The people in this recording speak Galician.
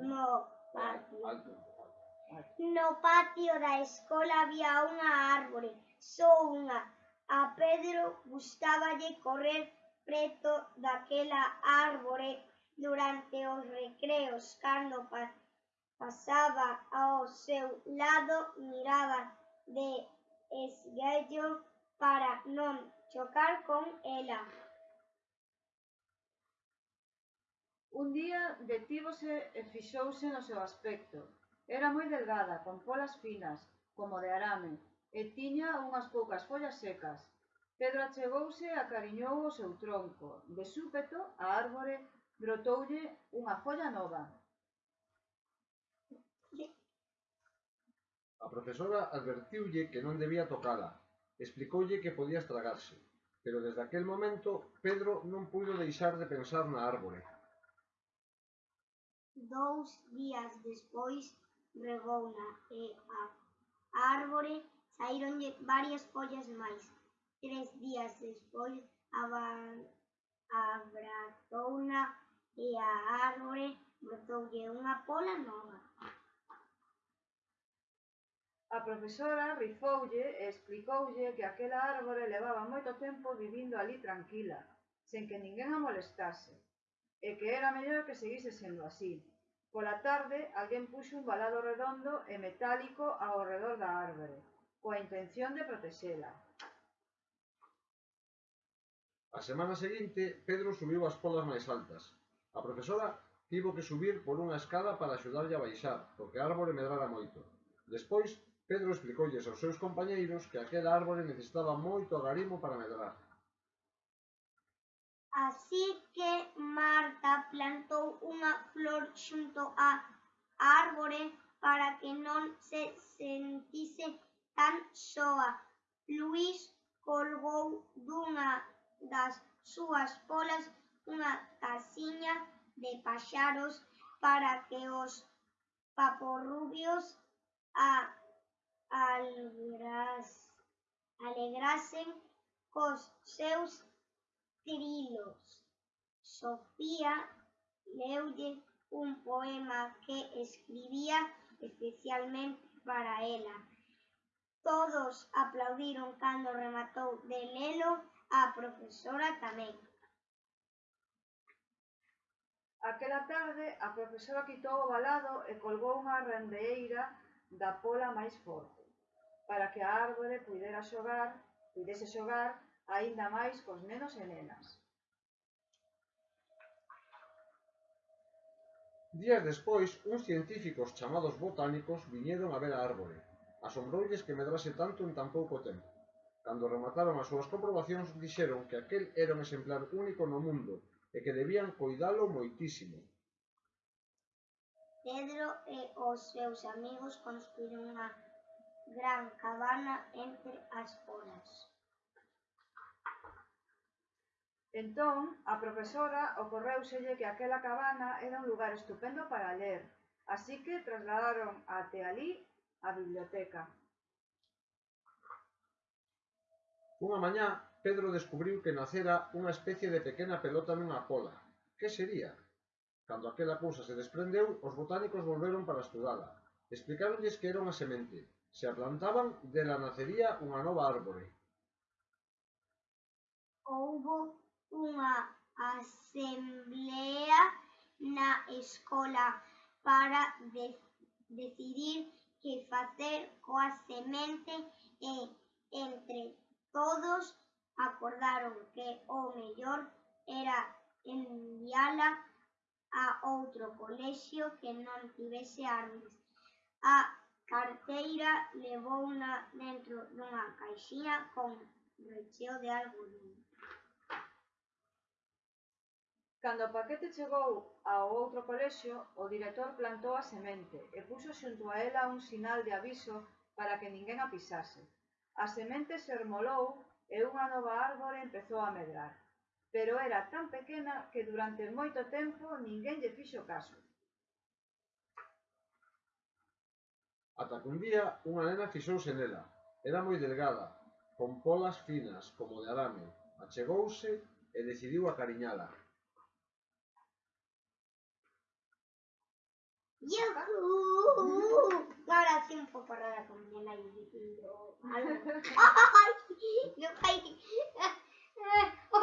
no patio. No patio da escola había unha árbore, só unha. A Pedro gustáballe correr preto daquela árbore durante os recreos, cando pa pasaba ao seu lado miraba de esguello para non chocar con ela. Un día detívose e fixouse no seu aspecto. Era moi delgada, con polas finas, como de arame, e tiña unhas poucas follas secas. Pedro achegouse e acariñou o seu tronco. De súpeto, a árbore brotoulle unha folla nova. A profesora advertiulle que non debía tocala. Explicoulle que podía estragarse. Pero desde aquel momento, Pedro non puido deixar de pensar na árbore. Dous días despois regouna e a árbore saíronlle varias follas máis. Tres días despois abrazouna e a árbore brotoulle unha pola nova. A profesora rifoulle e explicoulle que aquela árbore levaba moito tempo vivindo ali tranquila, sen que ninguén a molestase, e que era mellor que seguise sendo así. Pola tarde alguén puxo un valado redondo e metálico ao redor da árbore, coa intención de protexela. A semana seguinte, Pedro subiu as polas máis altas. A profesora tivo que subir por unha escada para axudarlle a baixar, porque a árbore medrara moito. Despois, Pedro explicoulles aos seus compañeiros que aquela árbore necesitaba moito agarimo para medrar Así que Marta plantou unha flor xunto á árbore para que non se sentise tan soa. Luís colgou dunha das súas polas unha casiña de paxaros para que os paporrubios a alegrasen cos seus trilos. Sofía leulle un poema que escribía especialmente para ela. Todos aplaudiron cando rematou de lelo a profesora tamén. Aquela tarde a profesora quitou o balado e colgou unha rendeira da pola máis forte, para que a árbore pudera xogar, pudese xogar aínda máis cos nenos e nenas. Días despois, uns científicos chamados botánicos viñeron a ver a árbore. Asombroulles que medrase tanto en tan pouco tempo. Cando remataron as súas comprobacións, dixeron que aquel era un exemplar único no mundo e que debían coidalo moitísimo. Pedro e os seus amigos construíron unha gran cabana entre as Entón, á profesora ocorreuselle que aquela cabana era un lugar estupendo para ler, así que trasladaron até alí a biblioteca. Unha mañá, Pedro descubriu que nacera unha especie de pequena pelota nunha cola. Que sería? Cando aquela cousa se desprendeu, os botánicos volveron para estudala. Explicáronlles que era unha semente. Se a plantaban, dela nacería unha nova árbore. Houbo unha asemblea na escola para de decidir que facer coa semente e entre todos acordaron que o mellor era enviala a outro colexio que non tivese armas. A carteira levouna dentro dunha caixinha con recheo de algodón. Cando o paquete chegou ao outro colexio, o director plantou a semente e puxo xunto a ela un sinal de aviso para que ninguén a pisase. A semente sermolou e unha nova árbore empezou a medrar, pero era tan pequena que durante moito tempo ninguén lle fixo caso. Ata que un día unha nena fixouse nela. Era moi delgada, con polas finas como de arame. Achegouse e decidiu acariñala. ¡Yuhu! Ahora sí un poco rara con mi la y yo. ¡Ay! ¡No,